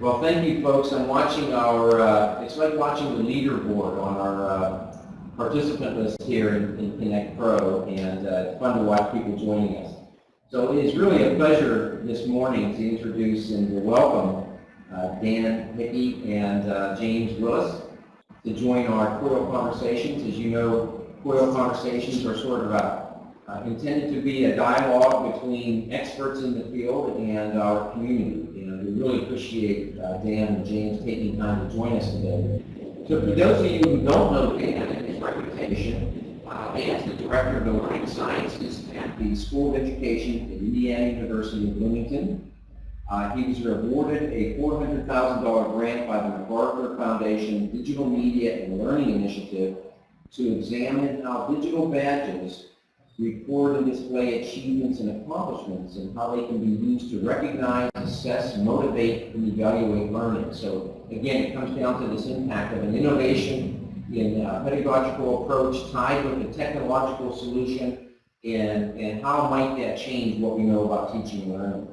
Well, thank you, folks. I'm watching our, uh, it's like watching the leaderboard on our uh, participant list here in, in Connect Pro, and uh, it's fun to watch people joining us. So it is really a pleasure this morning to introduce and to welcome uh, Dan Hickey and uh, James Willis to join our COIL conversations. As you know, COIL conversations are sort of a, uh, intended to be a dialogue between experts in the field and our community. Really appreciate uh, Dan and James taking time to join us today. So for those of you who don't know Dan and his reputation, uh, Dan is the Director of the Learning Sciences at the School of Education at Indiana University of Bloomington. Uh, he was awarded a $400,000 grant by the MacArthur Foundation Digital Media and Learning Initiative to examine how digital badges record and display achievements and accomplishments and how they can be used to recognize, assess, motivate, and evaluate learning. So again, it comes down to this impact of an innovation in a pedagogical approach tied with a technological solution and, and how might that change what we know about teaching and learning.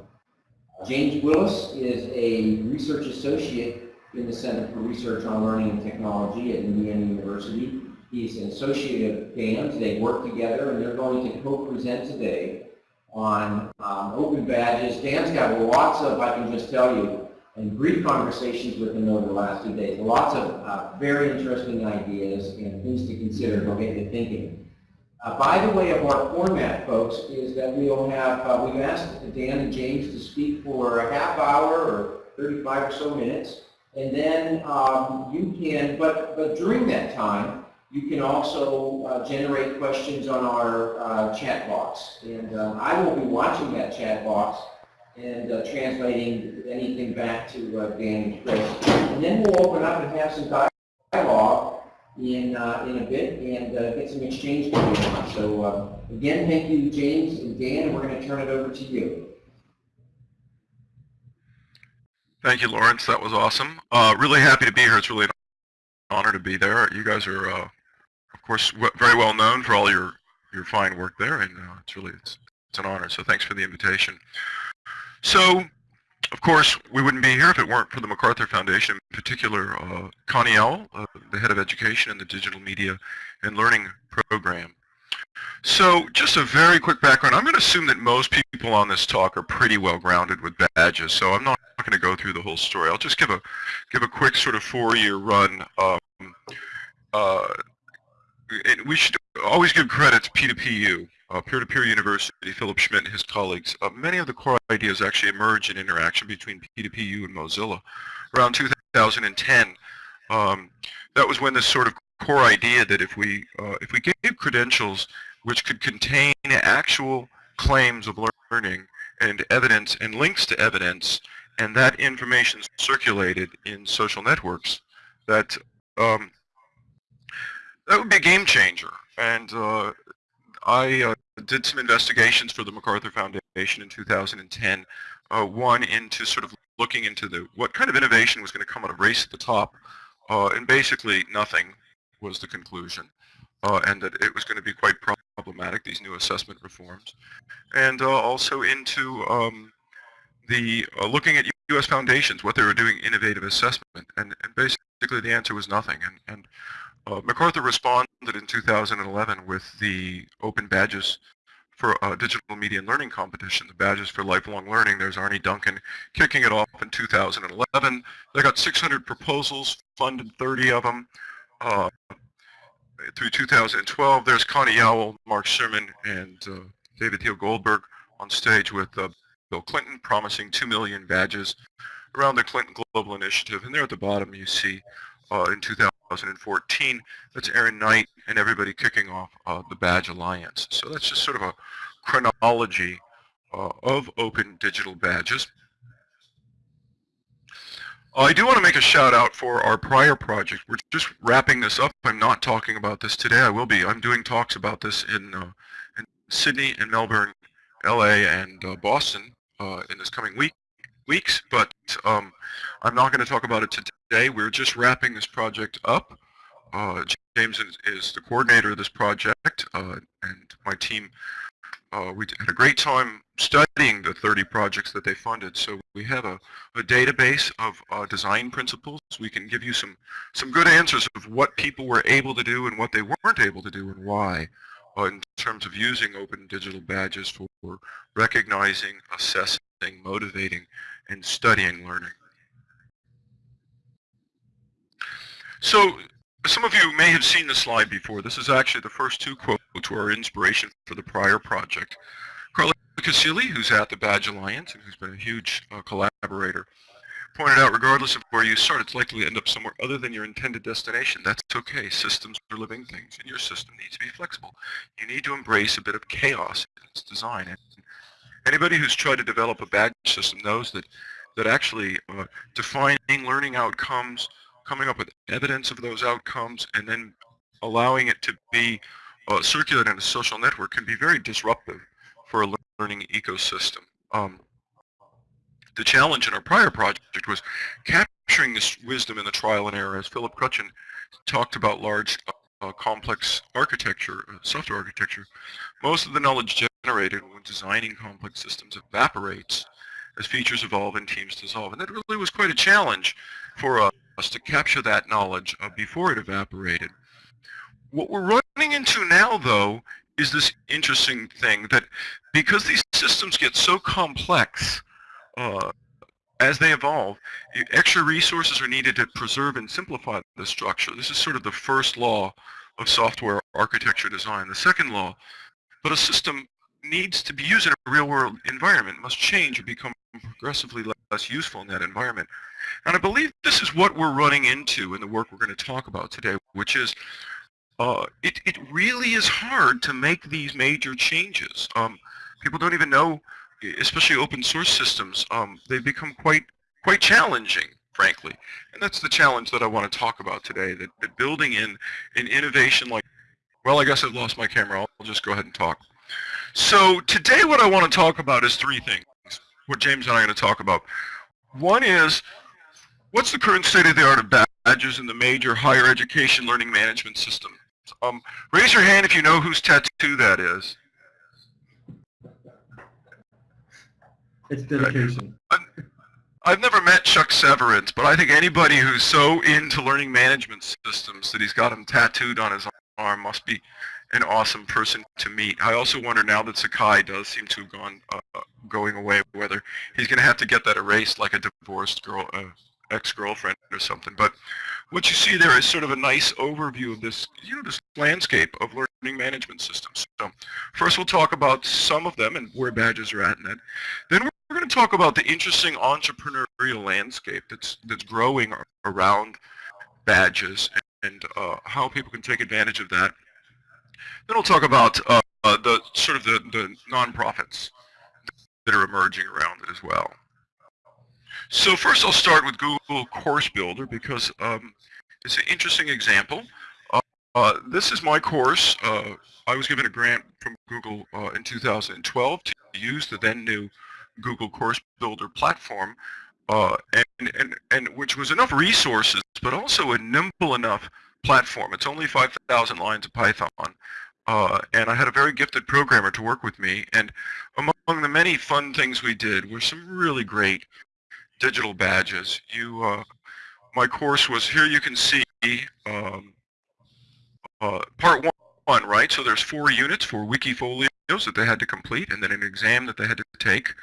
James Willis is a research associate in the Center for Research on Learning and Technology at Indiana University. He's an associate of Dan's. They work together, and they're going to co-present today on um, open badges. Dan's got lots of, I can just tell you, and brief conversations with him over the last two days. Lots of uh, very interesting ideas and things to consider. They'll get you thinking. Uh, by the way of our format, folks, is that we'll have, uh, we've asked Dan and James to speak for a half hour or 35 or so minutes. And then um, you can, but, but during that time, you can also uh, generate questions on our uh, chat box. And um, I will be watching that chat box and uh, translating anything back to uh, Dan and Chris. And then we'll open up and have some dialogue in, uh, in a bit and uh, get some exchange going on. So again, thank you, James and Dan. We're going to turn it over to you. Thank you, Lawrence. That was awesome. really happy to be here. It's really an honor to be there. You guys are course, very well known for all your your fine work there, and uh, it's really it's, it's an honor. So thanks for the invitation. So, of course, we wouldn't be here if it weren't for the MacArthur Foundation, in particular uh, Connie Yowell, uh, the head of education in the Digital Media and Learning Program. So just a very quick background. I'm going to assume that most people on this talk are pretty well grounded with badges, so I'm not going to go through the whole story. I'll just give a give a quick sort of four-year run. Um, uh, we should always give credit to P2PU, uh, Peer-to-Peer -peer University, Philip Schmidt and his colleagues. Uh, many of the core ideas actually emerged in interaction between P2PU and Mozilla. Around 2010, um, that was when this sort of core idea that if we, uh, if we gave credentials which could contain actual claims of learning and evidence and links to evidence, and that information circulated in social networks, that um, that would be a game changer. And uh, I uh, did some investigations for the MacArthur Foundation in 2010. Uh, one into sort of looking into the what kind of innovation was going to come out of Race to the Top, uh, and basically nothing was the conclusion, uh, and that it was going to be quite problematic, these new assessment reforms. And uh, also into um, the looking at U.S. foundations, what they were doing innovative assessment, and, and basically the answer was nothing. And, and uh, MacArthur responded in 2011 with the open badges for uh, digital media and learning competition, the badges for lifelong learning. There's Arne Duncan kicking it off in 2011. They got 600 proposals, funded 30 of them. Uh, through 2012, there's Connie Yowell, Mark Surman, and uh, David Theo Goldberg on stage with uh, Bill Clinton promising 2 million badges around the Clinton Global Initiative. And there at the bottom you see uh, in 2014. That's Erin Knight and everybody kicking off uh, the Badge Alliance. So that's just sort of a chronology uh, of open digital badges. I do want to make a shout out for our prior project. We're just wrapping this up. I'm not talking about this today. I will be. I'm doing talks about this in, uh, in Sydney and Melbourne, LA, and uh, Boston uh, in this coming week weeks, but um, I'm not going to talk about it today. We're just wrapping this project up. Uh, James is, the coordinator of this project, uh, and my team uh, we had a great time studying the 30 projects that they funded. So we have a, a database of uh, design principles. We can give you some, some good answers of what people were able to do and what they weren't able to do and why uh, in terms of using open digital badges for recognizing, assessing, motivating, and studying learning. So some of you may have seen this slide before. This is actually the first two quotes were inspiration for the prior project. Carla Casilli, who's at the Badge Alliance and who's been a huge uh, collaborator, pointed out regardless of where you start, it's likely to end up somewhere other than your intended destination. That's okay. Systems are living things, and your system needs to be flexible. You need to embrace a bit of chaos in its design. And anybody who's tried to develop a badge system knows that, that actually uh, defining learning outcomes, coming up with evidence of those outcomes, and then allowing it to be uh, circulated in a social network can be very disruptive for a learning ecosystem. Um, the challenge in our prior project was capturing this wisdom in the trial and error, as Philip Kruchten talked about large uh, complex architecture, uh, software architecture. Most of the knowledge generated when designing complex systems evaporates as features evolve and teams dissolve. And that really was quite a challenge for us to capture that knowledge uh, before it evaporated. What we're running into now, though, is this interesting thing that because these systems get so complex uh, as they evolve, extra resources are needed to preserve and simplify the structure. This is sort of the first law of software architecture design. The second law, but a system needs to be used in a real-world environment, must change or become progressively less useful in that environment. And I believe this is what we're running into in the work we're going to talk about today, which is uh, it, it really is hard to make these major changes. Um, people don't even know, especially open source systems, um, they become quite, quite challenging, frankly. And that's the challenge that I want to talk about today, that, that building in an innovation like, well, I guess I've lost my camera. I'll just go ahead and talk. So today what I want to talk about is three things, what James and I are going to talk about. One is, what's the current state of the art of badges in the major higher education learning management system? Um, raise your hand if you know whose tattoo that is. It's dedication. I've never met Chuck Severance, but I think anybody who's so into learning management systems that he's got them tattooed on his arm must be an awesome person to meet. I also wonder now that Sakai does seem to have gone uh, going away, whether he's going to have to get that erased like a divorced girl, uh, ex-girlfriend or something. But what you see there is sort of a nice overview of this, you know, this landscape of learning management systems. So first we'll talk about some of them and where badges are at in that. Then we're going to talk about the interesting entrepreneurial landscape that's that's growing around badges and uh, how people can take advantage of that. Then we'll talk about uh, the sort of the, the nonprofits that are emerging around it as well. So first I'll start with Google Course Builder because um, it's an interesting example. Uh, uh, this is my course. Uh, I was given a grant from Google uh, in 2012 to use the then new Google Course Builder platform uh, and, and, and which was enough resources but also a nimble enough platform. It's only 5,000 lines of Python. Uh, and I had a very gifted programmer to work with me. And among the many fun things we did were some really great digital badges. You, uh, my course was here. You can see um, uh, part one, one, right? So there's four units, four Wikifolios that they had to complete, and then an exam that they had to take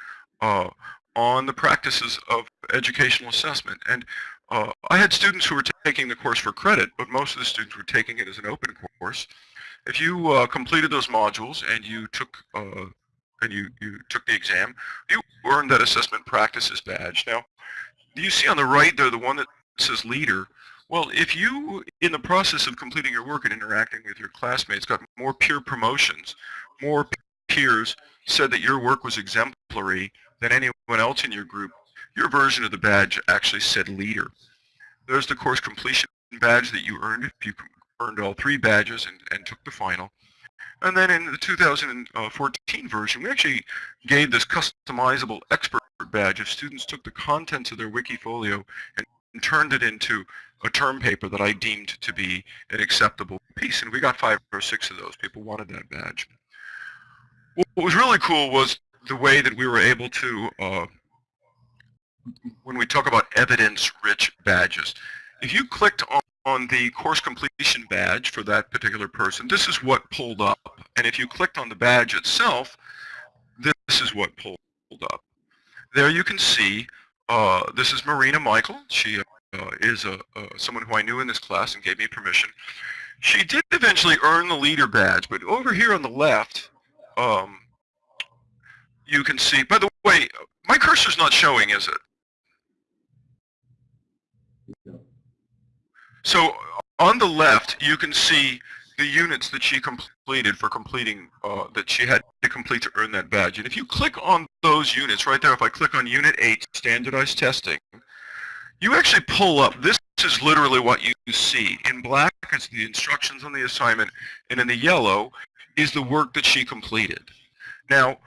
uh, on the practices of educational assessment. And uh, I had students who were taking the course for credit, but most of the students were taking it as an open course. If you uh, completed those modules and you took uh, and you, you took the exam, you earned that assessment practices badge. Now, you see on the right there the one that says leader. Well, if you, in the process of completing your work and interacting with your classmates, got more peer promotions, more peers said that your work was exemplary than anyone else in your group, your version of the badge actually said leader. There's the course completion badge that you earned if you earned all three badges and, and took the final. And then in the 2014 version, we actually gave this customizable expert badge if students took the contents of their Wikifolio and turned it into a term paper that I deemed to be an acceptable piece. And we got five or six of those. People wanted that badge. what was really cool was the way that we were able to, uh, when we talk about evidence-rich badges, if you clicked on, on the course completion badge for that particular person, this is what pulled up. And if you clicked on the badge itself, this is what pulled up. There you can see, uh, this is Marina Michael. She uh, is a, uh, someone who I knew in this class and gave me permission. She did eventually earn the leader badge, but over here on the left, um, you can see, by the way, my cursor's not showing, is it? So on the left, you can see the units that she completed for completing, uh, that she had to complete to earn that badge. And if you click on those units right there, if I click on Unit 8, Standardized Testing, you actually pull up, this is literally what you see. In black is the instructions on the assignment, and in the yellow is the work that she completed. Now,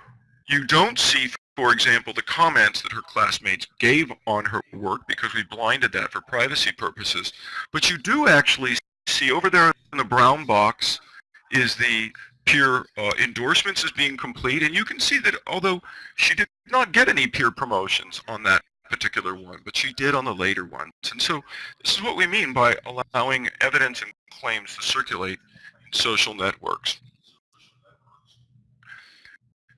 you don't see, for example, the comments that her classmates gave on her work because we blinded that for privacy purposes, but you do actually see over there in the brown box is the peer uh, endorsements as being complete, and you can see that although she did not get any peer promotions on that particular one, but she did on the later ones. And so this is what we mean by allowing evidence and claims to circulate in social networks.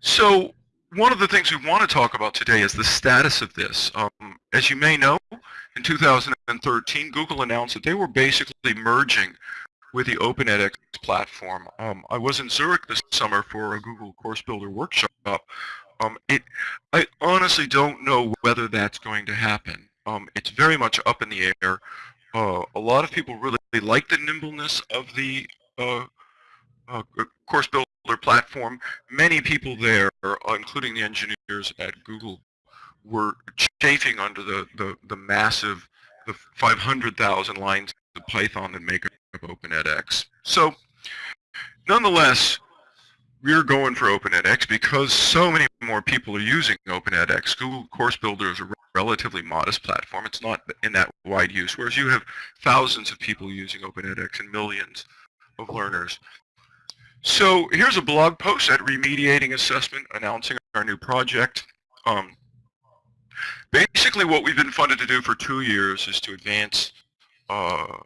So one of the things we want to talk about today is the status of this. Um, as you may know, in 2013, Google announced that they were basically merging with the Open edX platform. Um, I was in Zurich this summer for a Google Course Builder workshop. Um, it, I honestly don't know whether that's going to happen. Um, it's very much up in the air. Uh, a lot of people really like the nimbleness of the uh, uh, Course Builder platform, many people there, including the engineers at Google, were chafing under the, the, the massive, the 500,000 lines of Python that make up OpenEdX. So, nonetheless, we're going for OpenEdX because so many more people are using OpenEdX. Google Course Builder is a relatively modest platform. It's not in that wide use, whereas you have thousands of people using OpenEdX and millions of learners. So here's a blog post at Remediating Assessment announcing our new project. Um, basically what we've been funded to do for two years is to advance uh,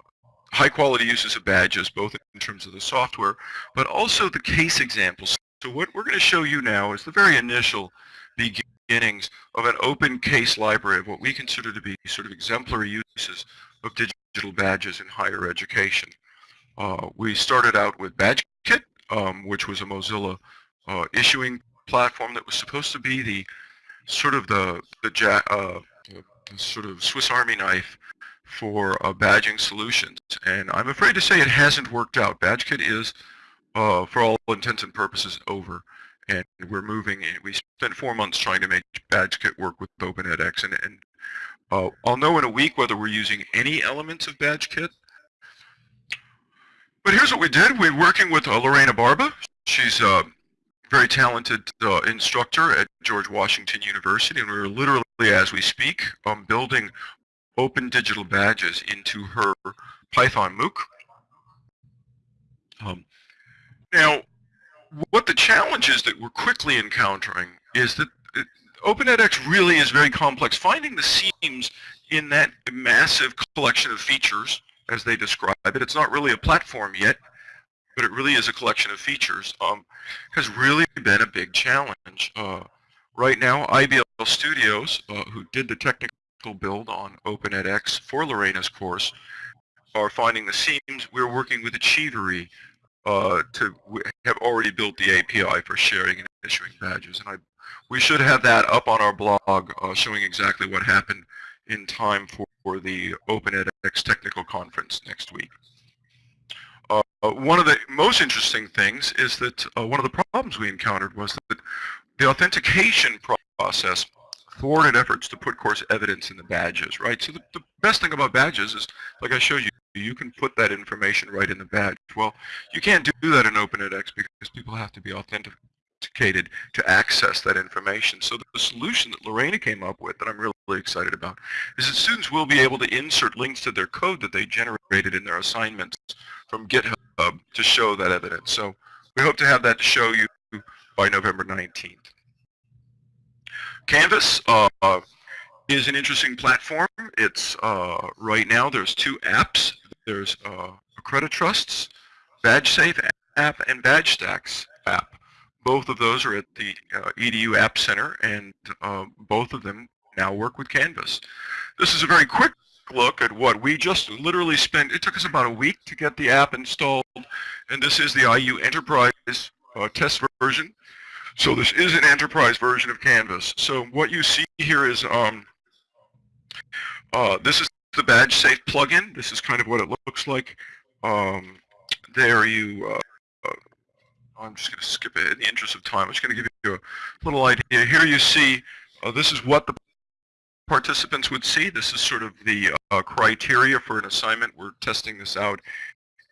high quality uses of badges, both in terms of the software, but also the case examples. So what we're going to show you now is the very initial beginnings of an open case library of what we consider to be sort of exemplary uses of digital badges in higher education. Uh, we started out with BadgeKit, um, which was a Mozilla uh, issuing platform that was supposed to be the sort of the the, uh, sort of Swiss Army knife for uh, badging solutions. And I'm afraid to say it hasn't worked out. BadgeKit is, uh, for all intents and purposes, over. And we're moving, we spent four months trying to make BadgeKit work with OpenEdX. And, and uh, I'll know in a week whether we're using any elements of BadgeKit but here's what we did. We're working with uh, Lorena Barba. She's a very talented uh, instructor at George Washington University, and we're literally, as we speak, um, building open digital badges into her Python MOOC. Um, now, what the challenge is that we're quickly encountering is that OpenEdX really is very complex. Finding the seams in that massive collection of features as they describe it. It's not really a platform yet, but it really is a collection of features. Um, has really been a big challenge. Uh, right now, IBL Studios, uh, who did the technical build on OpenEdX for Lorena's course, are finding the seams. We're working with Achievery uh, to have already built the API for sharing and issuing badges. And I, we should have that up on our blog uh, showing exactly what happened in time for, for the OpenEdX technical conference next week. Uh, one of the most interesting things is that uh, one of the problems we encountered was that the authentication process thwarted efforts to put course evidence in the badges, right? So the, the best thing about badges is, like I showed you, you can put that information right in the badge. Well, you can't do that in OpenEdX because people have to be authenticated to access that information. So the solution that Lorena came up with that I'm really excited about is that students will be able to insert links to their code that they generated in their assignments from GitHub to show that evidence. So we hope to have that to show you by November 19th. Canvas uh, is an interesting platform. It's uh, right now there's two apps. There's uh, Accreditrust's BadgeSafe app and BadgeStacks app. Both of those are at the uh, EDU App Center, and uh, both of them now work with Canvas. This is a very quick look at what we just literally spent. It took us about a week to get the app installed, and this is the IU Enterprise uh, test version. So this is an enterprise version of Canvas. So what you see here is um, uh, this is the BadgeSafe plugin. This is kind of what it looks like. Um, there you, uh, uh, I'm just going to skip it in the interest of time. I'm just going to give you a little idea. Here you see, uh, this is what the participants would see. This is sort of the uh, criteria for an assignment. We're testing this out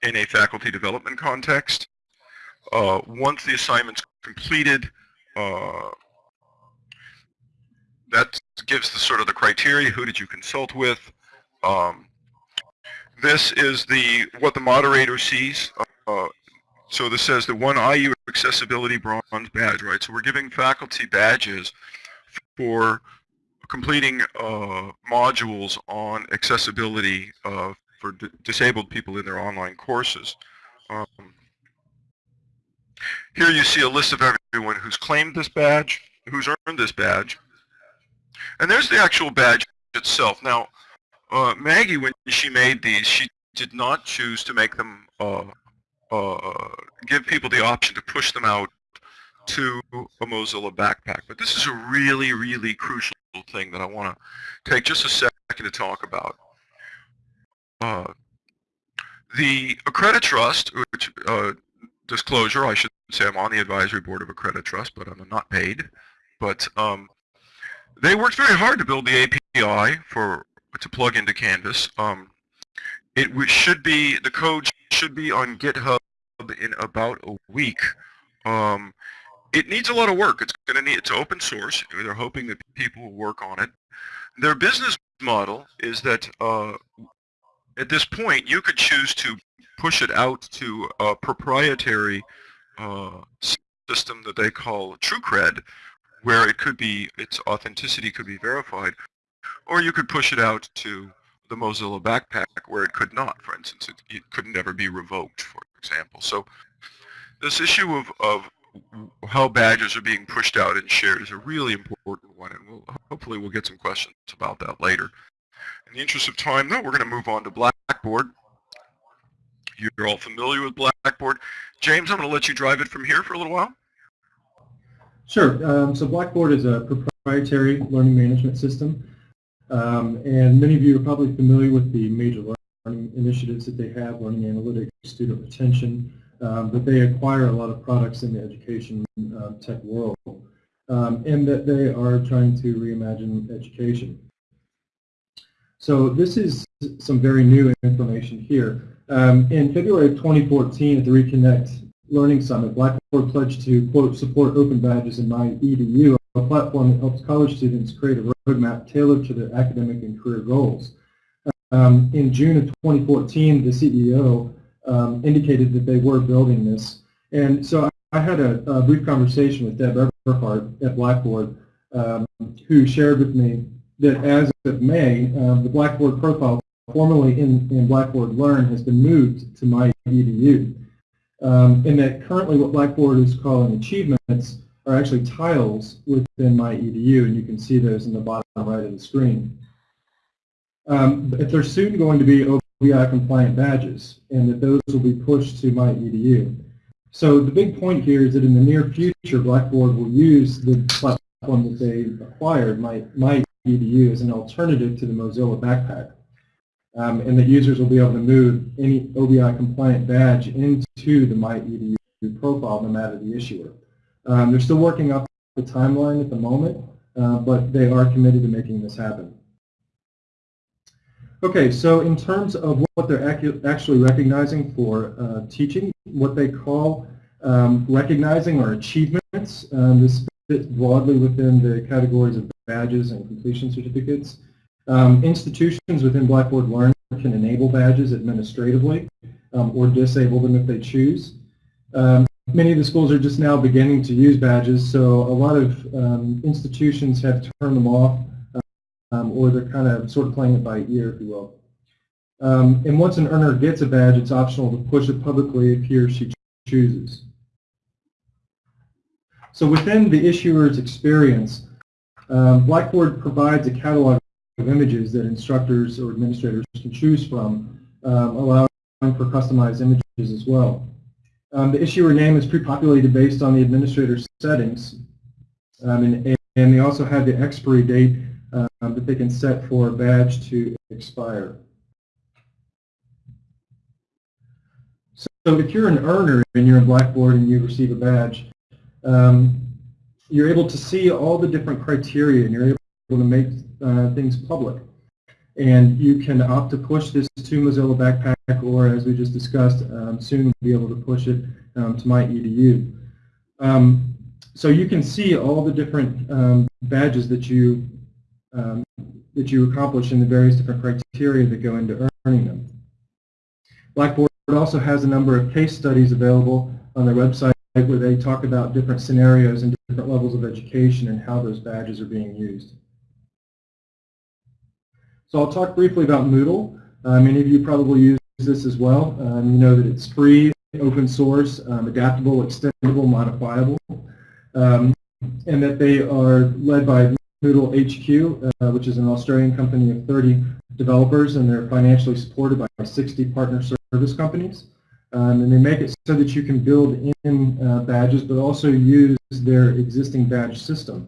in a faculty development context. Uh, once the assignment's completed, uh, that gives the sort of the criteria. Who did you consult with? Um, this is the what the moderator sees. Uh, so this says the one IU accessibility bronze badge, right? So we're giving faculty badges for completing uh, modules on accessibility uh, for disabled people in their online courses. Um, here you see a list of everyone who's claimed this badge, who's earned this badge. And there's the actual badge itself. Now, uh, Maggie, when she made these, she did not choose to make them, uh, uh, give people the option to push them out to a Mozilla backpack. But this is a really, really crucial thing that I want to take just a second to talk about. Uh, the Accreditrust, which uh, disclosure, I should say I'm on the advisory board of a credit Accreditrust, but I'm not paid. But um, they worked very hard to build the API for to plug into Canvas. Um, it should be the code should be on GitHub in about a week. Um, it needs a lot of work. It's going to need it's open source. They're hoping that people will work on it. Their business model is that uh, at this point you could choose to push it out to a proprietary uh, system that they call TrueCred, where it could be its authenticity could be verified, or you could push it out to the Mozilla Backpack where it could not. For instance, it, it could never be revoked, for example. So this issue of, of how badges are being pushed out and shared is a really important one, and we'll, hopefully we'll get some questions about that later. In the interest of time, though, we're going to move on to Blackboard. You're all familiar with Blackboard. James, I'm going to let you drive it from here for a little while. Sure. Um, so Blackboard is a proprietary learning management system. Um, and many of you are probably familiar with the major learning initiatives that they have, learning analytics, student retention, um, but they acquire a lot of products in the education uh, tech world, um, and that they are trying to reimagine education. So this is some very new information here. Um, in February of 2014 at the Reconnect Learning Summit, Blackboard pledged to, quote, support open badges in MyEDU, a platform that helps college students create a roadmap tailored to their academic and career goals. Um, in June of 2014, the CEO um, indicated that they were building this. And so I, had a, a, brief conversation with Deb Everhart at Blackboard, um, who shared with me that as of May, um, the Blackboard profile formerly in, in Blackboard Learn has been moved to MyEDU. Um, and that currently what Blackboard is calling achievements are actually tiles within MyEDU, and you can see those in the bottom right of the screen. Um, but they're soon going to be OBI compliant badges, and that those will be pushed to my EDU. So the big point here is that in the near future, Blackboard will use the platform that they acquired, My, MyEDU, as an alternative to the Mozilla Backpack. Um, and that users will be able to move any OBI compliant badge into the My EDU profile no matter the issuer. Um, they're still working off the timeline at the moment, uh, but they are committed to making this happen. Okay, so in terms of what they're actually recognizing for uh, teaching, what they call um, recognizing or achievements, um, this fits broadly within the categories of badges and completion certificates. Um, institutions within Blackboard Learn can enable badges administratively um, or disable them if they choose. Um, many of the schools are just now beginning to use badges, so a lot of um, institutions have turned them off, um, or they're kind of sort of playing it by ear, if you will. Um, and once an earner gets a badge, it's optional to push it publicly if he or she chooses. So within the issuer's experience, um, Blackboard provides a catalog of images that instructors or administrators can choose from, um, allowing for customized images as well. Um, the issuer name is pre-populated based on the administrator's settings, um, and, and, they also have the expiry date um, that they can set for a badge to expire. So if you're an earner and you're in Blackboard and you receive a badge, um, you're able to see all the different criteria and you're able to make uh, things public. And you can opt to push this to Mozilla Backpack or, as we just discussed, um, soon be able to push it um, to MyEDU. Um, so you can see all the different um, badges that you um, that you accomplish in the various different criteria that go into earning them. Blackboard also has a number of case studies available on their website where they talk about different scenarios and different levels of education and how those badges are being used. So I'll talk briefly about Moodle. Uh, many of you probably use this as well. Um, you know that it's free, open source, um, adaptable, extendable, modifiable, um, and that they are led by Moodle HQ, uh, which is an Australian company of 30 developers, and they're financially supported by 60 partner service companies. Um, and they make it so that you can build in uh, badges, but also use their existing badge system.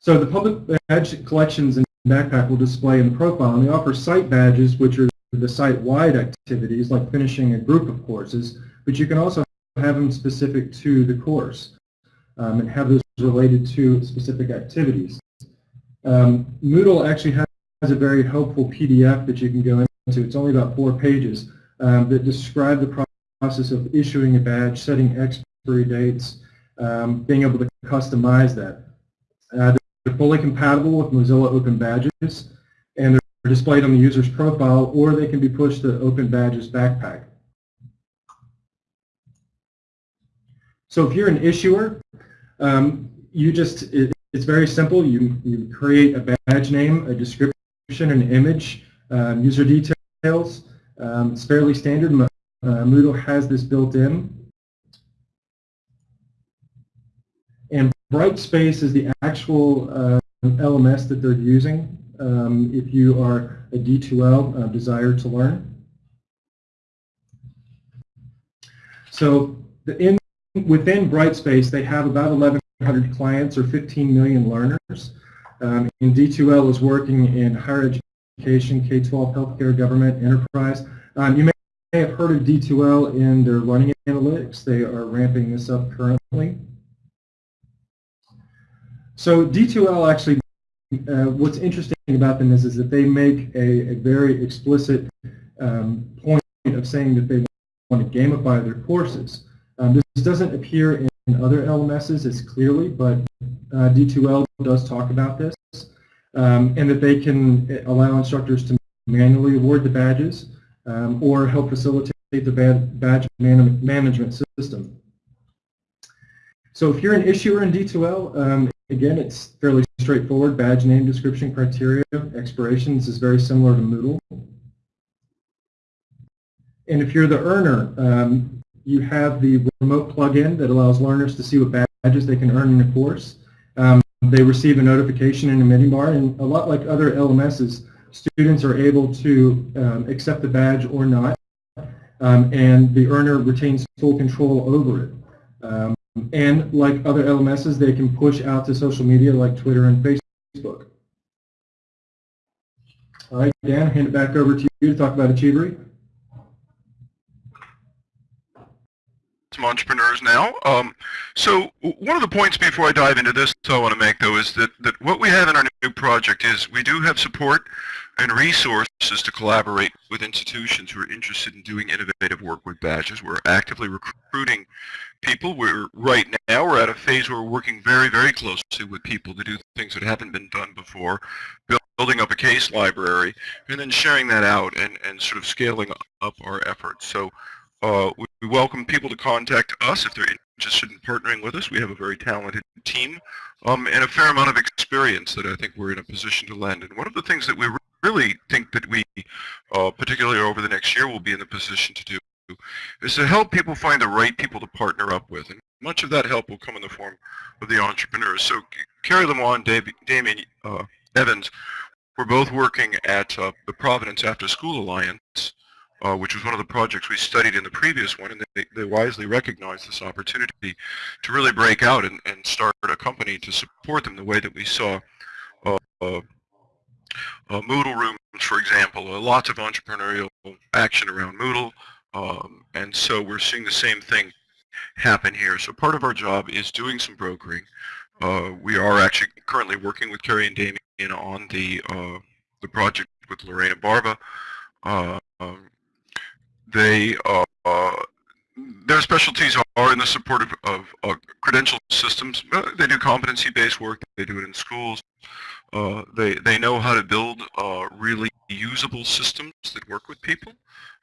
So the public badge collections in Backpack will display in the profile, and they offer site badges, which are the site-wide activities, like finishing a group of courses, but you can also have them specific to the course um, and have those related to specific activities. Um, Moodle actually has a very helpful PDF that you can go into. It's only about four pages um, that describe the process of issuing a badge, setting expiry dates, um, being able to customize that. Uh, they're fully compatible with Mozilla Open Badges, and they're displayed on the user's profile, or they can be pushed to Open Badges Backpack. So if you're an issuer, um, you just, it, it's very simple. You, you create a badge name, a description, an image, um, user details, um, it's fairly standard. Uh, Moodle has this built in. And Brightspace is the actual uh, LMS that they're using um, if you are a D2L uh, desire to learn. So the in, within Brightspace, they have about 1,100 clients or 15 million learners. Um, and D2L is working in higher education education, K-12, healthcare, government, enterprise. Um, you may have heard of D2L in their learning analytics. They are ramping this up currently. So D2L actually, uh, what's interesting about them is, is that they make a, a very explicit um, point of saying that they want to gamify their courses. This doesn't appear in, other LMSs as clearly, but uh, D2L does talk about this um, and that they can uh, allow instructors to manually award the badges um, or help facilitate the badge man management system. So if you're an issuer in D2L, um, again, it's fairly straightforward. Badge name, description, criteria, expirations is very similar to Moodle. And if you're the earner, um, you have the remote plugin that allows learners to see what badges they can earn in a course. Um, they receive a notification in a menu bar, and a lot like other LMSs, students are able to um, accept the badge or not, um, and the earner retains full control over it. Um, and like other LMSs, they can push out to social media like Twitter and Facebook. All right, Dan, hand it back over to you to talk about Achievery. Some entrepreneurs now. Um, so one of the points before I dive into this I want to make though is that, that what we have in our new project is we do have support and resources to collaborate with institutions who are interested in doing innovative work with badges. We're actively recruiting people. We're right now we're at a phase where we're working very, very closely with people to do things that haven't been done before, building up a case library, and then sharing that out and, and sort of scaling up our efforts. So Uh, we we welcome people to contact us if they're interested in partnering with us. We have a very talented team um, and a fair amount of experience that I think we're in a position to lend. And one of the things that we really think that we, uh, particularly over the next year, will be in the position to do is to help people find the right people to partner up with. And much of that help will come in the form of the entrepreneurs. So Kerry Lemoine, Dave, Damien uh, Evans, we're both working at uh, the Providence After School Alliance, uh, which was one of the projects we studied in the previous one, and they, they wisely recognized this opportunity to really break out and, and start a company to support them the way that we saw uh, uh, uh, Moodle rooms, for example, uh, lots of entrepreneurial action around Moodle, um, and so we're seeing the same thing happen here. So part of our job is doing some brokering. Uh, we are actually currently working with Kerry and Damien on the the project with Lorena Barba. Um, they uh, their specialties are in the support of, of uh, credential systems. Uh, they do competency-based work. They do it in schools. Uh, they they know how to build uh, really usable systems that work with people,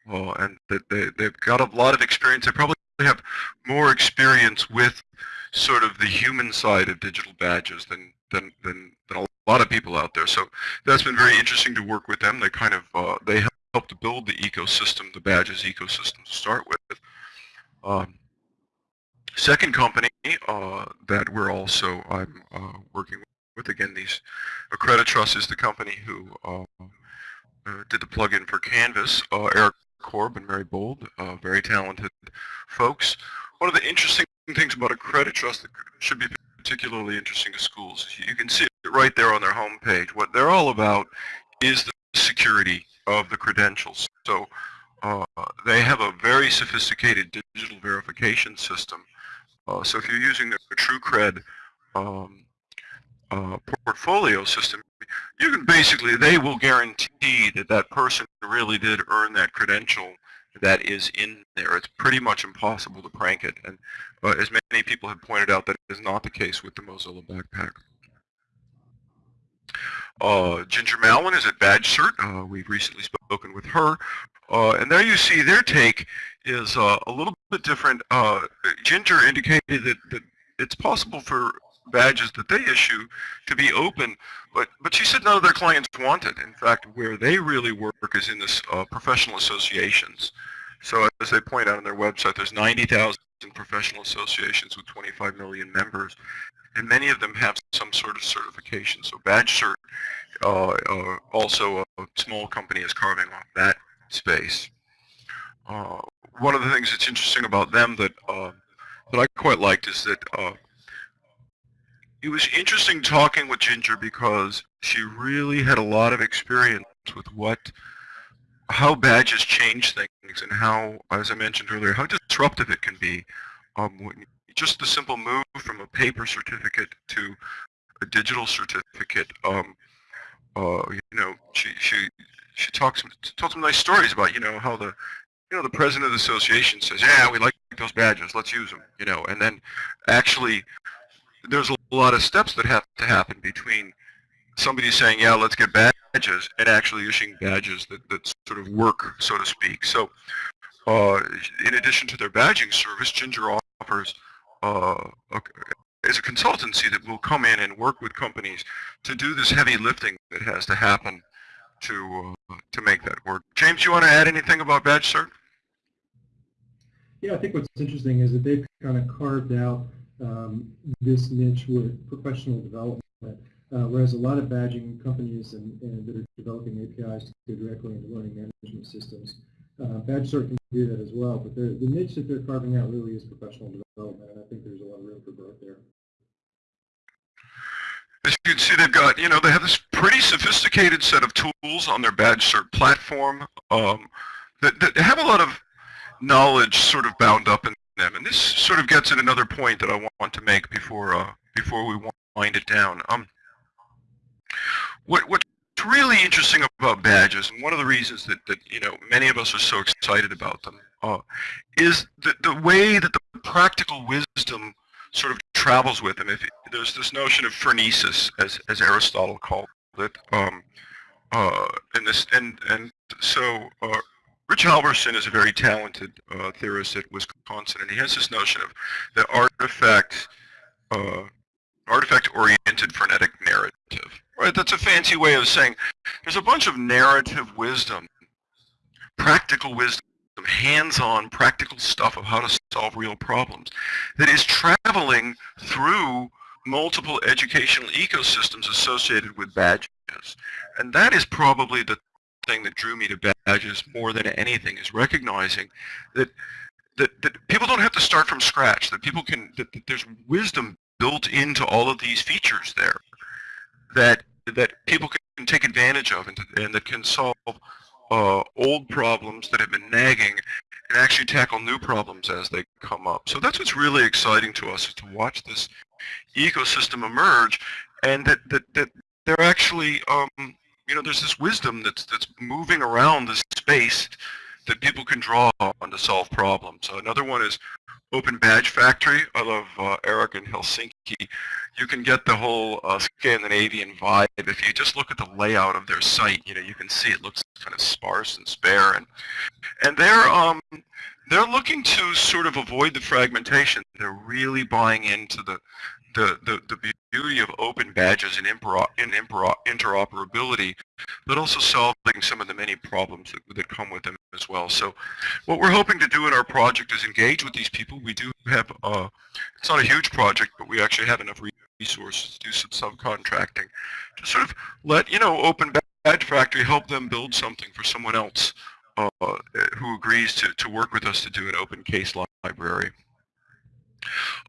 uh, and that they they've got a lot of experience. They probably have more experience with sort of the human side of digital badges than than than, than a lot of people out there. So that's been very interesting to work with them. They kind of uh, they help to build the ecosystem, the badges ecosystem to start with. Um, second company uh, that we're also I'm uh, working with again these Accreditrust is the company who uh, uh, did the plugin for Canvas. Uh, Eric Korb and Mary Bold, very talented folks. One of the interesting things about Accreditrust that should be particularly interesting to schools, you can see it right there on their homepage. What they're all about is the security of the credentials. So uh, they have a very sophisticated digital verification system. Uh, so if you're using the TrueCred um, uh, portfolio system, you can basically, they will guarantee that that person really did earn that credential that is in there. It's pretty much impossible to prank it. And uh, as many people have pointed out, that is not the case with the Mozilla Backpack. Uh, Ginger Malin is at BadgeCert. Uh, we've recently spoken with her. Uh, and there you see their take is uh, a little bit different. Uh, Ginger indicated that, that it's possible for badges that they issue to be open, but, but she said none of their clients want it. In fact, where they really work is in this professional associations. So as they point out on their website, there's 90,000 professional associations with 25 million members, and many of them have some sort of certification. So BadgeCert, uh, uh, also a small company is carving off that space. Uh, one of the things that's interesting about them that uh, that I quite liked is that uh, it was interesting talking with Ginger because she really had a lot of experience with what how badges change things and how, as I mentioned earlier, how disruptive it can be. Um, just the simple move from a paper certificate to a digital certificate. Um, uh, you know, she she she talks told some nice stories about you know how the you know the president of the association says, yeah, we like those badges, let's use them. You know, and then actually there's a lot of steps that have to happen between somebody saying, yeah, let's get badges, and actually issuing badges that, that sort of work, so to speak. So uh, in addition to their badging service, Ginger offers uh, is a consultancy that will come in and work with companies to do this heavy lifting that has to happen to uh, to make that work. James, you want to add anything about BadgeCert? Yeah, I think what's interesting is that they've kind of carved out um, this niche with professional development, uh, whereas a lot of badging companies and, and, that are developing APIs to go directly into learning management systems, uh, BadgeCert can do that as well, but the niche that they're carving out really is professional development, and I think there's a lot of room for growth there. As you can see, they've got, you know, they have this pretty sophisticated set of tools on their BadgeCert platform um, that, that have a lot of knowledge sort of bound up in them. And this sort of gets at another point that I want to make before uh, before we wind it down. Um, what what's really interesting about badges, and one of the reasons that, that you know many of us are so excited about them, uh, is the the way that the practical wisdom sort of travels with them. If there's this notion of phronesis, as as Aristotle called it, um, uh, and this and and so uh, Rich Halverson is a very talented uh, theorist at Wisconsin, and he has this notion of the artifact, uh, artifact-oriented phronetic narrative. Right, that's a fancy way of saying there's a bunch of narrative wisdom, practical wisdom, hands-on practical stuff of how to solve real problems that is traveling through multiple educational ecosystems associated with badges. And that is probably the thing that drew me to badges more than anything is recognizing that that, that people don't have to start from scratch, that people can, that, that there's wisdom built into all of these features there that that people can take advantage of and, and that can solve uh, old problems that have been nagging and actually tackle new problems as they come up. So that's what's really exciting to us is to watch this ecosystem emerge and that, that, that they're actually, um, you know, there's this wisdom that's, that's moving around this space that people can draw on to solve problems. So another one is Open Badge Factory. I love uh, Eric in Helsinki. You can get the whole uh, Scandinavian vibe if you just look at the layout of their site. You know, you can see it looks kind of sparse and spare, and and they're um they're looking to sort of avoid the fragmentation. They're really buying into the the, the, the beauty of open badges and, and interoperability, but also solving some of the many problems that, that come with them as well. So what we're hoping to do in our project is engage with these people. We do have, uh, it's not a huge project, but we actually have enough resources to do some subcontracting to sort of let, you know, Open Badge Factory help them build something for someone else uh, who agrees to, to work with us to do an open case library.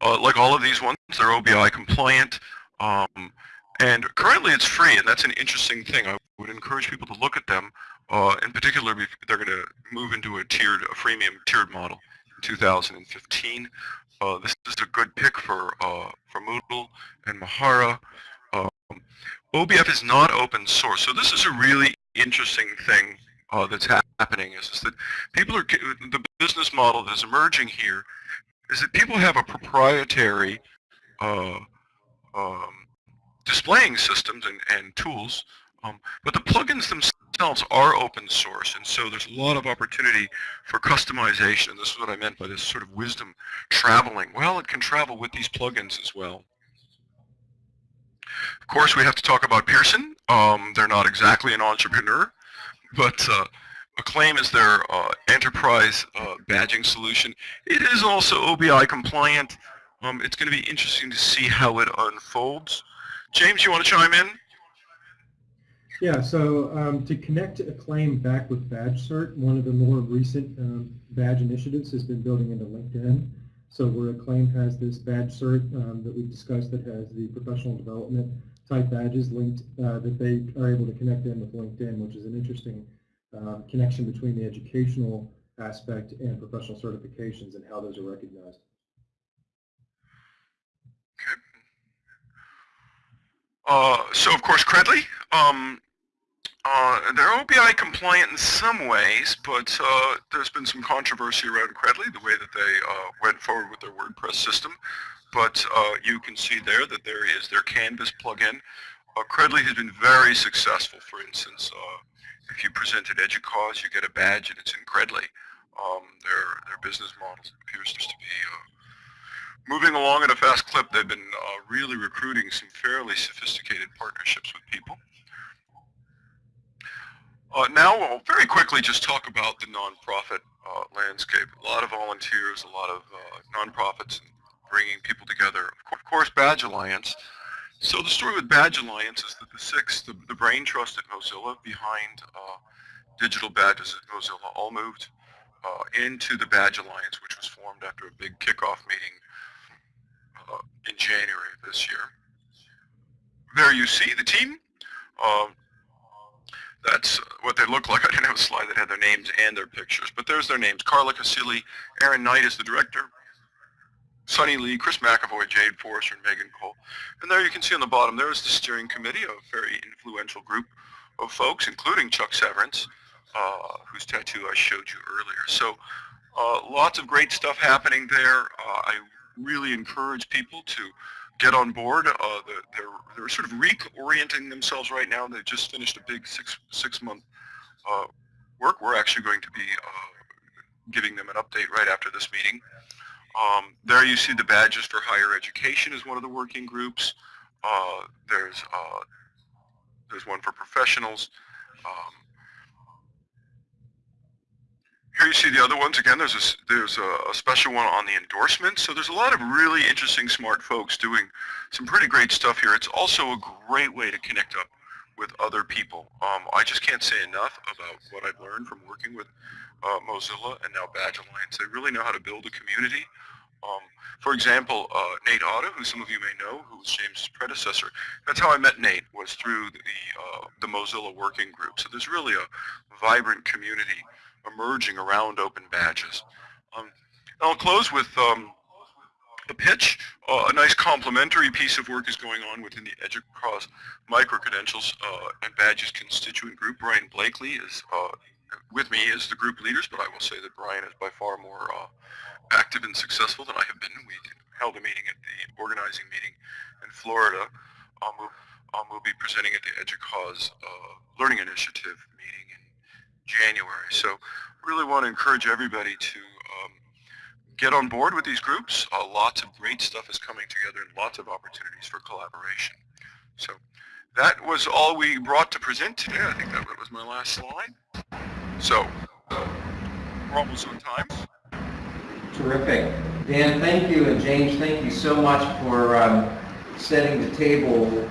Uh, like all of these ones, they're OBI compliant. Um, and currently it's free, and that's an interesting thing. I would encourage people to look at them. Uh, in particular, they're going to move into a tiered, a freemium tiered model in 2015. Uh, this is a good pick for uh, for Moodle and Mahara. Um, OBF is not open source, so this is a really interesting thing uh, that's happening. Is, is that people are the business model that's emerging here is that people have a proprietary uh, um, displaying systems and, and tools, um, but the plugins themselves are open source, and so there's a lot of opportunity for customization, and this is what I meant by this sort of wisdom traveling. Well, it can travel with these plugins as well. Of course, we have to talk about Pearson. Um, they're not exactly an entrepreneur, but uh, Acclaim is their uh, enterprise uh, badging solution. It is also OBI compliant. Um, it's going to be interesting to see how it unfolds. James, you want to chime in? Yeah, so um, to connect Acclaim back with Badge Cert, one of the more recent um, badge initiatives has been building into LinkedIn. So where Acclaim has this Badge Cert um, that we've discussed that has the professional development type badges linked uh, that they are able to connect in with LinkedIn, which is an interesting uh, connection between the educational aspect and professional certifications and how those are recognized. Uh, so of course Credly, um, uh, they're OBI compliant in some ways, but uh, there's been some controversy around Credly, the way that they uh, went forward with their WordPress system. But uh, you can see there that there is their Canvas plugin. Uh, Credly has been very successful, for instance. If you present at EDUCAUSE, you get a badge and it's in Credly. Um, their, their business model appears to be uh, moving along at a fast clip. They've been uh, really recruiting some fairly sophisticated partnerships with people. Uh, now we'll very quickly just talk about the nonprofit uh, landscape. A lot of volunteers, a lot of uh, nonprofits bringing people together. Of course, Badge Alliance so the story with Badge Alliance is that the six, the, the brain trust at Mozilla behind uh, digital badges at Mozilla all moved uh, into the Badge Alliance, which was formed after a big kickoff meeting uh, in January of this year. There you see the team. Um, that's what they look like. I didn't have a slide that had their names and their pictures, but there's their names. Carla Casilli, Erin Knight is the director, Sunny Lee, Chris McAvoy, Jade Forrester, and Megan Cole. And there you can see on the bottom, there is the steering committee, a very influential group of folks, including Chuck Severance, uh, whose tattoo I showed you earlier. So uh, lots of great stuff happening there. Uh, I really encourage people to get on board. Uh, they're, they're sort of reorienting themselves right now. They just finished a big six, six month uh, work. We're actually going to be uh, giving them an update right after this meeting. Um, there you see the badges for higher education is one of the working groups. Uh, there's uh, there's one for professionals. Um, here you see the other ones. Again, there's a, there's a, a, special one on the endorsements. So there's a lot of really interesting, smart folks doing some pretty great stuff here. It's also a great way to connect up with other people. Um, I just can't say enough about what I've learned from working with uh, Mozilla and now Badge Alliance. They really know how to build a community. Um, for example, uh, Nate Otto, who some of you may know, who was James' predecessor, that's how I met Nate, was through the, uh, the Mozilla Working Group. So there's really a vibrant community emerging around open badges. Um, I'll close with um, a pitch. Uh, a nice complementary piece of work is going on within the EDUCAUSE micro-credentials uh, and badges constituent group. Brian Blakely is uh, with me as the group leaders, but I will say that Brian is by far more uh, active and successful than I have been. We held a meeting at the organizing meeting in Florida. Um, we'll, um, we'll be presenting at the EDUCAUSE uh, Learning Initiative meeting in January. So really want to encourage everybody to um, get on board with these groups. Uh, lots of great stuff is coming together and lots of opportunities for collaboration. So that was all we brought to present today. I think that was my last slide. So we're almost on time. Terrific. Dan, thank you, and James, thank you so much for um, setting the table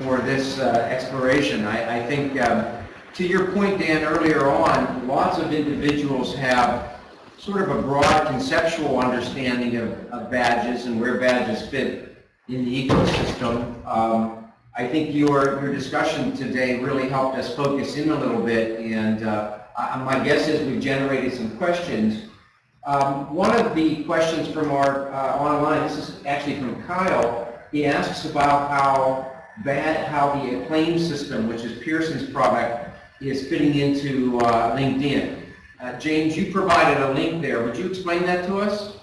for this uh, exploration. I, I think, um, to your point, Dan, earlier on, lots of individuals have sort of a broad conceptual understanding of, of badges and where badges fit in the ecosystem. Um, I think your, your discussion today really helped us focus in a little bit, and uh, I, my guess is we've generated some questions um, one of the questions from our uh, online, this is actually from Kyle, he asks about how bad, how the Acclaim system, which is Pearson's product, is fitting into uh, LinkedIn. Uh, James, you provided a link there. Would you explain that to us?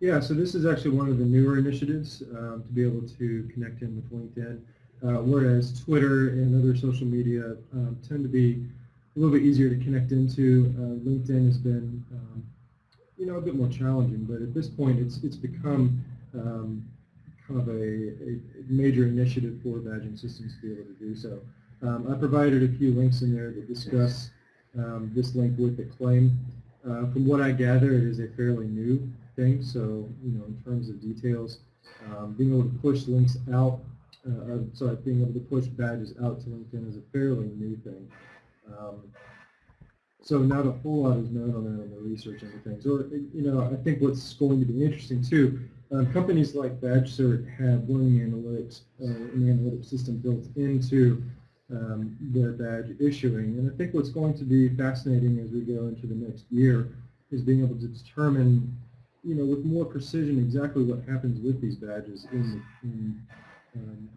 Yeah, so this is actually one of the newer initiatives um, to be able to connect in with LinkedIn, uh, whereas Twitter and other social media um, tend to be a little bit easier to connect into. Uh, LinkedIn has been, um, you know, a bit more challenging, but at this point, it's it's become um, kind of a, a, major initiative for badging systems to be able to do so. Um, I provided a few links in there that discuss um, this link with Acclaim. Uh, from what I gather, it is a fairly new thing, so you know, in terms of details, um, being able to push links out, uh, sorry, being able to push badges out to LinkedIn is a fairly new thing. Um, so not a whole lot is known on that in the research and things. Or, you know, I think what's going to be interesting too, um, companies like BadgeCert have learning analytics, uh, an analytics system built into um, their badge issuing. And I think what's going to be fascinating as we go into the next year is being able to determine, you know, with more precision exactly what happens with these badges in, in, um,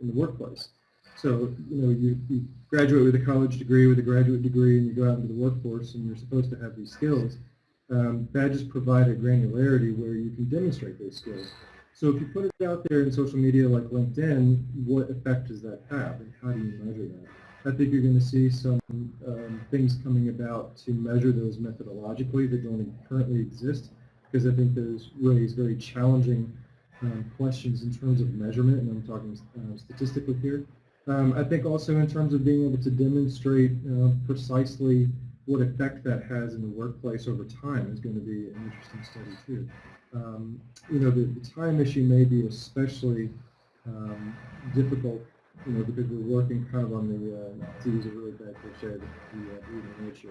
in the workplace. So, you know, you, you graduate with a college degree, with a graduate degree, and you go out into the workforce and you're supposed to have these skills. Um, badges provide a granularity where you can demonstrate those skills. So if you put it out there in social media like LinkedIn, what effect does that have and how do you measure that? I think you're going to see some um, things coming about to measure those methodologically that don't currently exist because I think those raise very challenging um, questions in terms of measurement, and I'm talking uh, statistically here. Um, I think also in terms of being able to demonstrate uh, precisely what effect that has in the workplace over time is going to be an interesting study too. Um, you know, the, the, time issue may be especially um, difficult, you know, because we're working kind of on the, uh, to use a really bad cliche, the, uh, leading issue.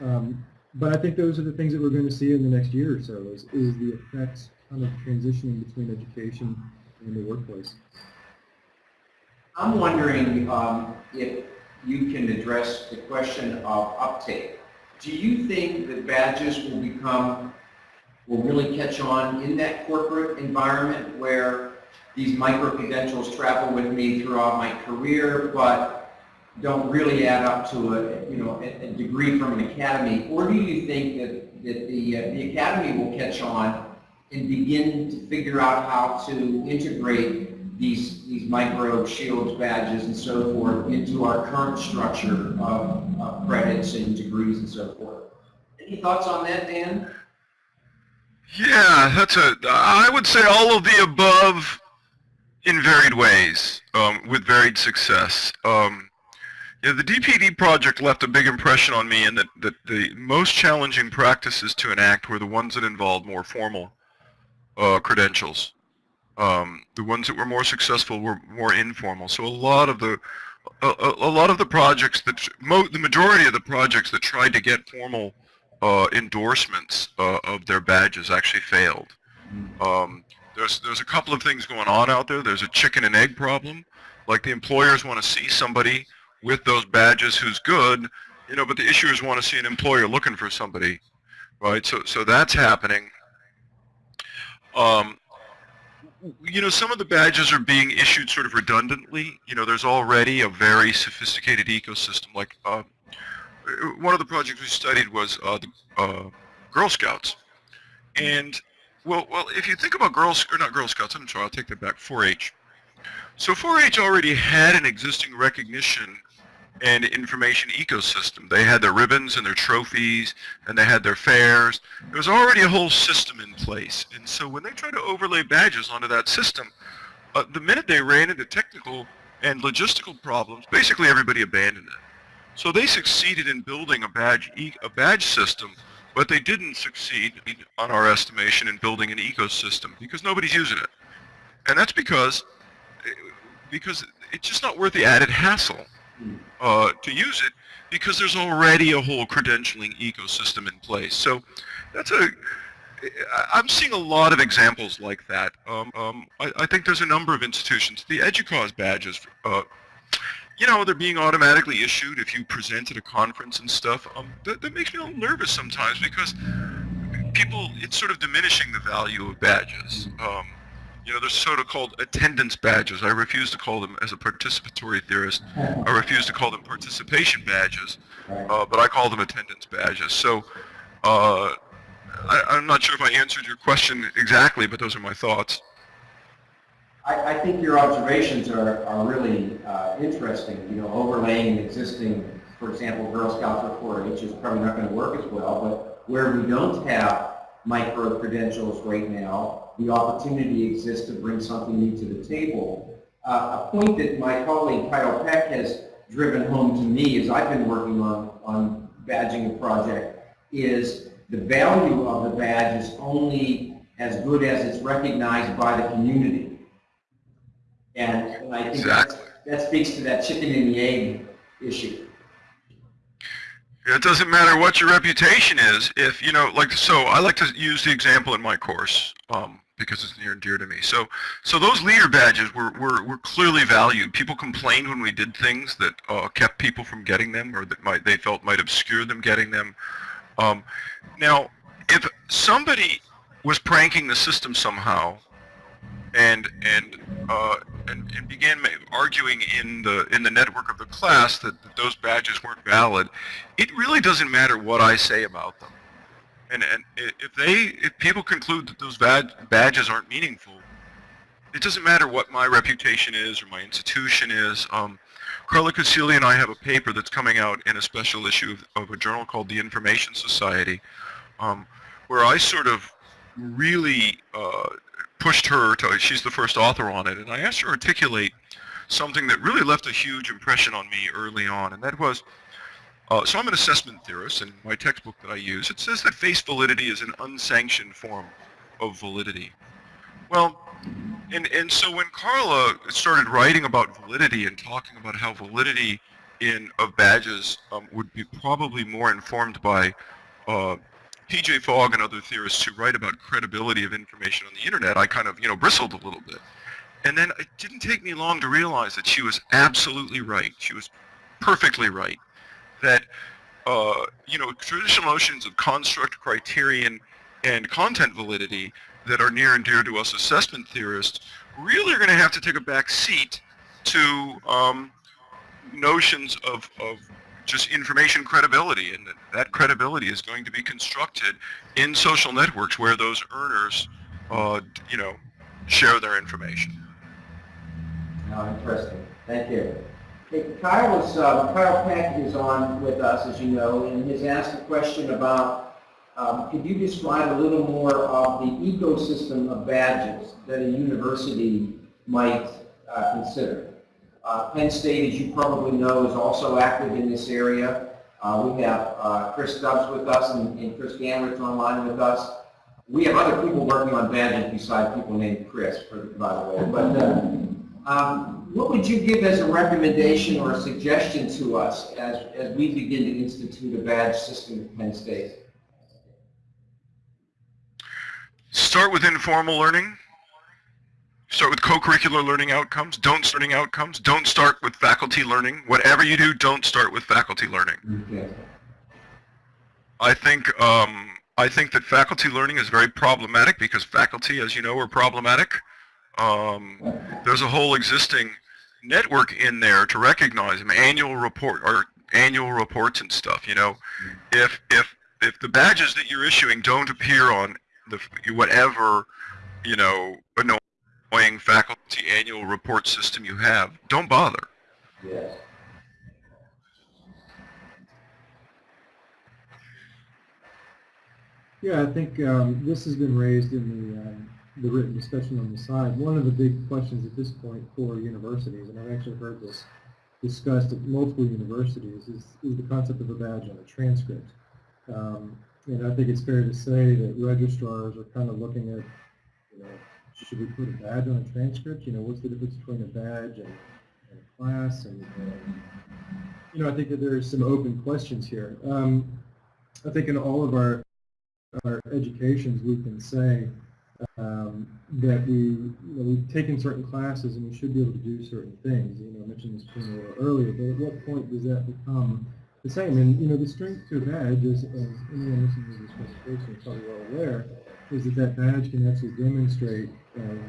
Um, but I think those are the things that we're going to see in the next year or so is, is the effects kind of transitioning between education and the workplace. I'm wondering um, if you can address the question of uptake. Do you think that badges will become, will really catch on in that corporate environment where these micro-credentials travel with me throughout my career, but don't really add up to a, you know, a, degree from an academy? Or do you think that, that the, uh, the academy will catch on and begin to figure out how to integrate these, these microbe shields, badges, and so forth into our current structure of, of credits and degrees and so forth. Any thoughts on that, Dan? Yeah, that's a, I would say all of the above in varied ways, um, with varied success. Um, yeah, the DPD project left a big impression on me in that, that the most challenging practices to enact were the ones that involved more formal uh, credentials. Um, the ones that were more successful were more informal. So a lot of the a, a, lot of the projects that the majority of the projects that tried to get formal uh, endorsements uh, of their badges actually failed. Um, there's there's a couple of things going on out there. There's a chicken and egg problem. Like the employers want to see somebody with those badges who's good, you know, but the issuers want to see an employer looking for somebody, right? So so that's happening. Um, you know, some of the badges are being issued sort of redundantly. You know, there's already a very sophisticated ecosystem. Like uh, one of the projects we studied was uh, the uh, Girl Scouts, and well, well, if you think about Girls or not Girl Scouts, I'm sorry, I'll take that back. 4-H. So 4-H already had an existing recognition and information ecosystem. They had their ribbons and their trophies, and they had their fairs. There was already a whole system in place. And so when they tried to overlay badges onto that system, uh, the minute they ran into technical and logistical problems, basically everybody abandoned it. So they succeeded in building a badge, a badge system, but they didn't succeed, on our estimation, in building an ecosystem because nobody's using it. And that's because, because it's just not worth the added hassle uh, to use it because there's already a whole credentialing ecosystem in place. So that's a, I'm seeing a lot of examples like that. Um, um, I, I, think there's a number of institutions. The EDUCAUSE badges, uh, you know, they're being automatically issued if you present at a conference and stuff. Um, that, that makes me a little nervous sometimes because people, it's sort of diminishing the value of badges. Um, you know, there's sort of called attendance badges. I refuse to call them, as a participatory theorist, I refuse to call them participation badges, uh, but I call them attendance badges. So uh, I, am not sure if I answered your question exactly, but those are my thoughts. I, I think your observations are, are really uh, interesting. You know, overlaying existing, for example, Girl Scouts or 4-H is probably not going to work as well, but where we don't have micro-credentials right now, the opportunity exists to bring something new to the table. Uh, a point that my colleague Kyle Peck has driven home to me as I've been working on, on badging a project is the value of the badge is only as good as it's recognized by the community. And, and I think exactly. that speaks to that chicken and the egg issue. It doesn't matter what your reputation is. If, you know, like, so I like to use the example in my course. Um, because it's near and dear to me. So, so those leader badges were, were, were clearly valued. People complained when we did things that uh, kept people from getting them or that might, they felt might obscure them getting them. Um, now, if somebody was pranking the system somehow and, and, uh, and, and began arguing in the, in the network of the class that, that those badges weren't valid, it really doesn't matter what I say about them and, and if they, if people conclude that those bad badges aren't meaningful, it doesn't matter what my reputation is or my institution is. Um, Carla Casilli and I have a paper that's coming out in a special issue of, of a journal called the Information Society, um, where I sort of really uh, pushed her to, she's the first author on it, and I asked her to articulate something that really left a huge impression on me early on, and that was uh, so I'm an assessment theorist, and my textbook that I use, it says that face validity is an unsanctioned form of validity. Well, and, and so when Carla started writing about validity and talking about how validity in of badges um, would be probably more informed by uh, B.J. Fogg and other theorists who write about credibility of information on the internet, I kind of, you know, bristled a little bit. And then it didn't take me long to realize that she was absolutely right. She was perfectly right that uh, you know traditional notions of construct, criterion, and content validity that are near and dear to us assessment theorists really are going to have to take a back seat to um, notions of, of just information credibility and that, credibility is going to be constructed in social networks where those earners uh, you know share their information. Uh, Interesting. Thank you. Kyle is, uh, Kyle Peck is on with us, as you know, and he has asked a question about, um, could you describe a little more of the ecosystem of badges that a university might uh, consider? Uh, Penn State, as you probably know, is also active in this area. Uh, We have uh, Chris Stubbs with us and and Chris Gamrat online with us. We have other people working on badges besides people named Chris, for- by the way. But uh, um, what would you give as a recommendation or a suggestion to us as, as we begin to institute a badge system at Penn State? Start with informal learning. Start with co-curricular learning outcomes. Don't starting outcomes. Don't start with faculty learning. Whatever you do, don't start with faculty learning. Okay. I think um, I think that faculty learning is very problematic because faculty, as you know, are problematic. Um, there's a whole existing network in there to recognize them, annual report or annual reports and stuff. You know, if if if the badges that you're issuing don't appear on the whatever you know annoying faculty annual report system you have, don't bother. Yes. Yeah, I think um, this has been raised in the, um, the written discussion on the side. One of the big questions at this point for universities, and I've actually heard this discussed at multiple universities, is, is the concept of a badge on a transcript. Um, and I think it's fair to say that registrars are kind of looking at, you know, should we put a badge on a transcript? You know, what's the difference between a badge and, and a class? And, you know, I think that there are some open questions here. Um, I think in all of our our educations, we can say um, that we, you know, we've taken certain classes and we should be able to do certain things. You know, I mentioned this a little earlier, but at what point does that become the same? And, you know, the strength to a badge, as, as anyone listening to this presentation is probably well aware, is that that badge can actually demonstrate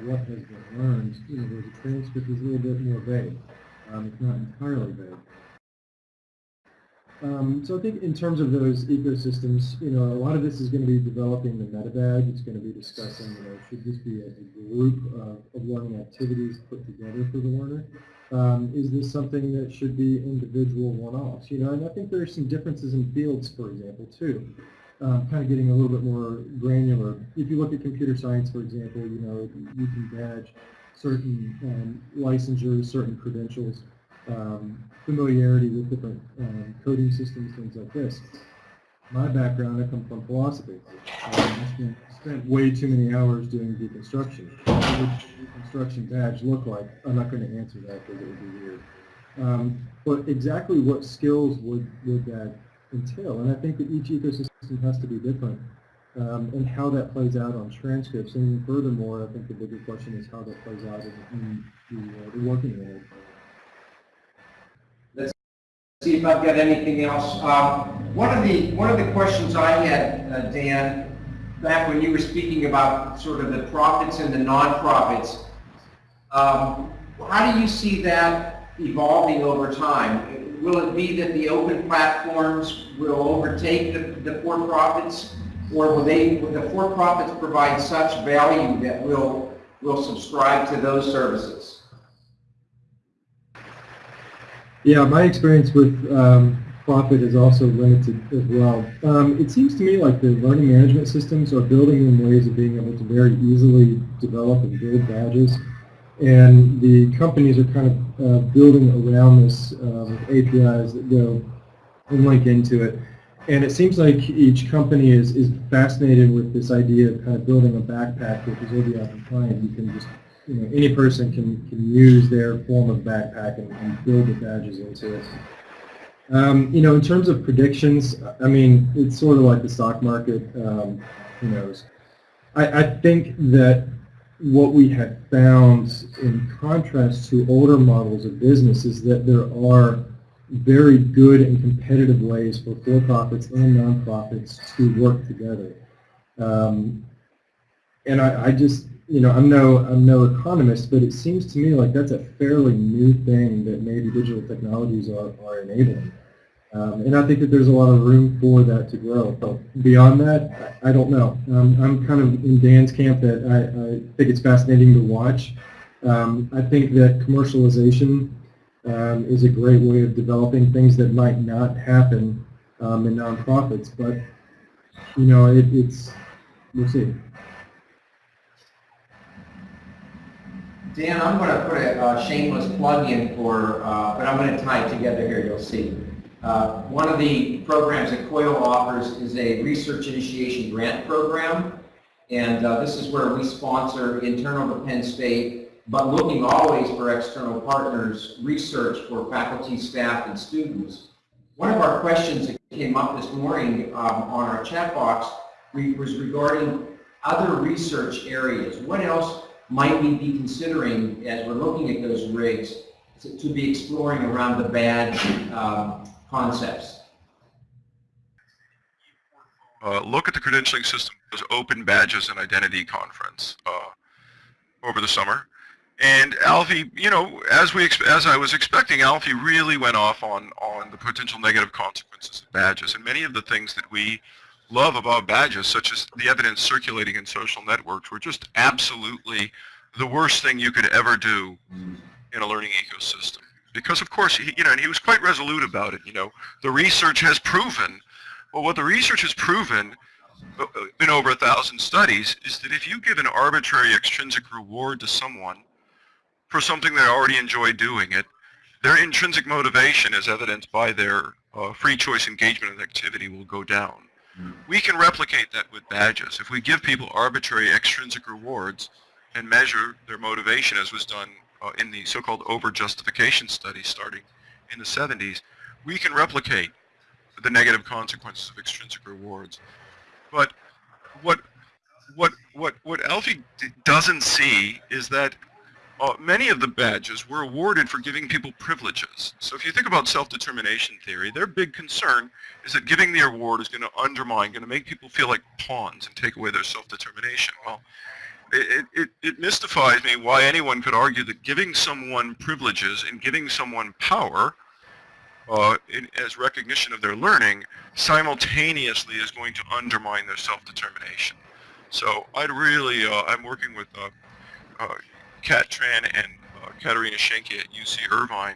what has been learned. You know, the transcript is a little bit more vague. Um, it's not entirely vague. Um, so I think in terms of those ecosystems, you know, a lot of this is going to be developing the meta badge. It's going to be discussing, you know, should this be a, a group of, of learning activities put together for the learner? Um, is this something that should be individual one-offs? You know, and I think there are some differences in fields, for example, too. Um, kind of getting a little bit more granular. If you look at computer science, for example, you know, you can badge certain um, licensures, certain credentials um, familiarity with different um, coding systems, things like this. My background, I come from philosophy. Um, I spent, way too many hours doing deconstruction. What would deconstruction badge look like? I'm not going to answer that because it would be weird. Um, but exactly what skills would, would that entail? And I think that each ecosystem has to be different. Um, and how that plays out on transcripts. And furthermore, I think the bigger question is how that plays out in, the, uh, the working world. Let's see if I've got anything else. Um, one of the one of the questions I had, uh, Dan, back when you were speaking about sort of the profits and the nonprofits, um, how do you see that evolving over time? Will it be that the open platforms will overtake the, the for-profits, or will they will the for-profits provide such value that we'll will subscribe to those services? Yeah, my experience with um, profit is also limited as well. Um, it seems to me like the learning management systems are building in ways of being able to very easily develop and build badges. And the companies are kind of uh, building around this with APIs that go and link into it. And it seems like each company is, is fascinated with this idea of kind of building a backpack which is OBI compliant. You can just you know, any person can, can use their form of backpack and, and build the badges into it. Um, you know, in terms of predictions, I mean, it's sort of like the stock market. Um, who knows? I, I think that what we have found in contrast to older models of business is that there are very good and competitive ways for for-profits and nonprofits to work together. Um, and I, I just, you know, I'm no, I'm no economist, but it seems to me like that's a fairly new thing that maybe digital technologies are, are enabling. Um, and I think that there's a lot of room for that to grow. But beyond that, I, don't know. Um, I'm kind of in Dan's camp that I, I, think it's fascinating to watch. Um, I think that commercialization um, is a great way of developing things that might not happen um, in nonprofits, but you know, it, it's we'll see. Dan, I'm going to put a shameless plug in for, uh, but I'm going to tie it together here, you'll see. Uh, One of the programs that COIL offers is a research initiation grant program. And uh, this is where we sponsor internal to Penn State, but looking always for external partners, research for faculty, staff, and students. One of our questions that came up this morning um, on our chat box was regarding other research areas. What else might we be considering as we're looking at those rigs to, to be exploring around the badge um, concepts? Uh, look at the credentialing system, those open badges and identity conference uh, over the summer. And Alfie, you know, as we as I was expecting, Alfie really went off on on the potential negative consequences of badges and many of the things that we love about badges, such as the evidence circulating in social networks, were just absolutely the worst thing you could ever do in a learning ecosystem. Because of course, he, you know, and he was quite resolute about it. You know, the research has proven. Well, what the research has proven uh, in over a thousand studies is that if you give an arbitrary extrinsic reward to someone for something they already enjoy doing it, their intrinsic motivation, as evidenced by their uh, free choice engagement and activity, will go down. We can replicate that with badges. If we give people arbitrary extrinsic rewards and measure their motivation, as was done uh, in the so-called over-justification study starting in the 70s, we can replicate the negative consequences of extrinsic rewards. But what what what what Alfie doesn't see is that uh, many of the badges were awarded for giving people privileges. So if you think about self-determination theory, their big concern is that giving the award is going to undermine, going to make people feel like pawns and take away their self-determination. Well, it, it, it mystifies me why anyone could argue that giving someone privileges and giving someone power uh, in, as recognition of their learning simultaneously is going to undermine their self-determination. So I'd really, uh, I'm working with uh, uh, Kat Tran and uh, Katerina Schenke at UC Irvine,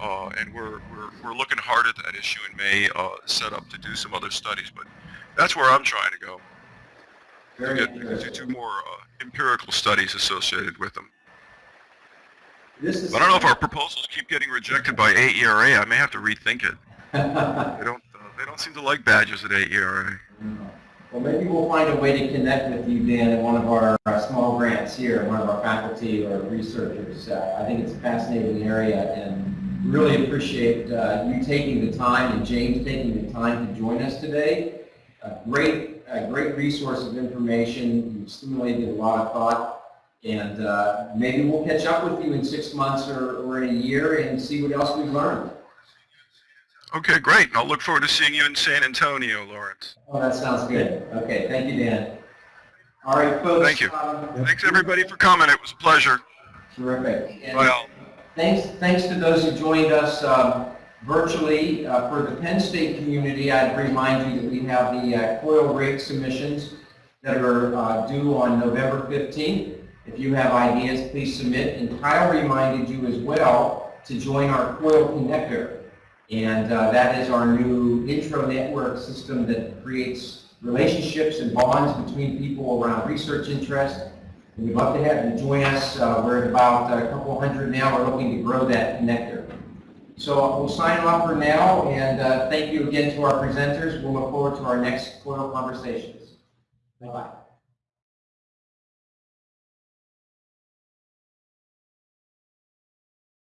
uh, and we're, we're, we're looking hard at that issue and may uh, set up to do some other studies, but that's where I'm trying to go. Very Get, to do more uh, empirical studies associated with them. This is. I don't know if our proposals keep getting rejected by AERA. I may have to rethink it. They don't. Uh, they don't seem to like badges at AERA. Well, maybe we'll find a way to connect with you, Dan, in one of our uh, small grants here, one of our faculty or researchers. Uh, I think it's a fascinating area and really appreciate uh, you taking the time and James taking the time to join us today. A great, a great resource of information. You've stimulated a lot of thought. And uh, maybe we'll catch up with you in six months or, or in a year and see what else we've learned. Okay, great. I'll look forward to seeing you in San Antonio, Lawrence. Oh, that sounds good. Okay, thank you, Dan. All right, folks. Thank you. um, Thanks everybody for coming. It was a pleasure. Terrific. And Bye all. Thanks, thanks to those who joined us um, virtually. Uh, For the Penn State community, I'd remind you that we have the uh, COIL rate submissions that are uh, due on November 15th. If you have ideas, please submit. And Kyle reminded you as well to join our COIL connector. And uh, that is our new intro network system that creates relationships and bonds between people around research interest. And we'd love to have you join us. Uh, we're at about a couple hundred now. We're looking to grow that connector. So we'll sign off for now, and uh, thank you again to our presenters. We'll look forward to our next COIL conversations. Bye-bye.